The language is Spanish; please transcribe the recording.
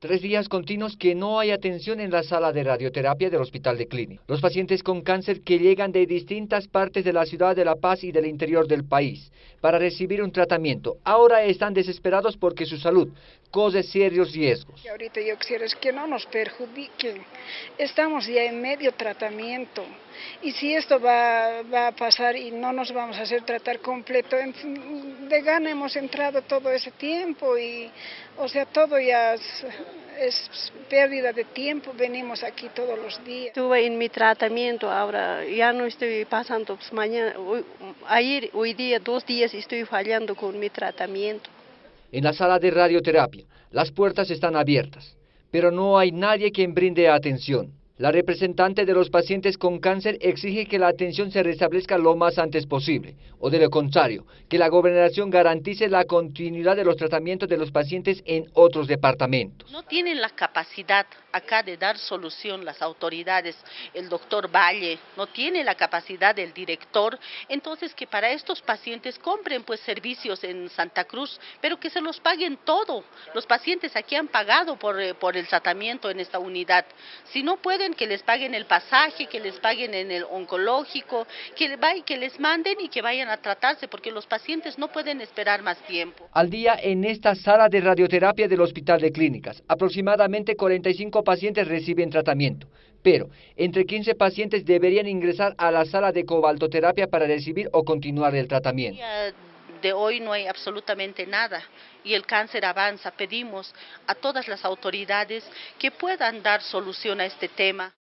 Tres días continuos que no hay atención en la sala de radioterapia del Hospital de Clínica. Los pacientes con cáncer que llegan de distintas partes de la ciudad de La Paz y del interior del país para recibir un tratamiento, ahora están desesperados porque su salud corre serios riesgos. Ahorita yo quisiera es que no nos perjudiquen. Estamos ya en medio tratamiento y si esto va, va a pasar y no nos vamos a hacer tratar completo, de gana hemos entrado todo ese tiempo y o sea, todo ya es, pérdida de tiempo, venimos aquí todos los días. Estuve en mi tratamiento, ahora ya no estoy pasando, pues mañana, ayer, hoy día, dos días estoy fallando con mi tratamiento. En la sala de radioterapia, las puertas están abiertas, pero no hay nadie quien brinde atención. La representante de los pacientes con cáncer exige que la atención se restablezca lo más antes posible, o de lo contrario, que la gobernación garantice la continuidad de los tratamientos de los pacientes en otros departamentos. No tienen la capacidad acá de dar solución las autoridades, el doctor Valle, no tiene la capacidad del director, entonces que para estos pacientes compren pues servicios en Santa Cruz, pero que se los paguen todo. Los pacientes aquí han pagado por, eh, por el tratamiento en esta unidad. Si no pueden que les paguen el pasaje, que les paguen en el oncológico, que, que les manden y que vayan a tratarse, porque los pacientes no pueden esperar más tiempo. Al día en esta sala de radioterapia del Hospital de Clínicas, aproximadamente 45 pacientes reciben tratamiento, pero entre 15 pacientes deberían ingresar a la sala de cobaltoterapia para recibir o continuar el tratamiento de hoy no hay absolutamente nada y el cáncer avanza. Pedimos a todas las autoridades que puedan dar solución a este tema.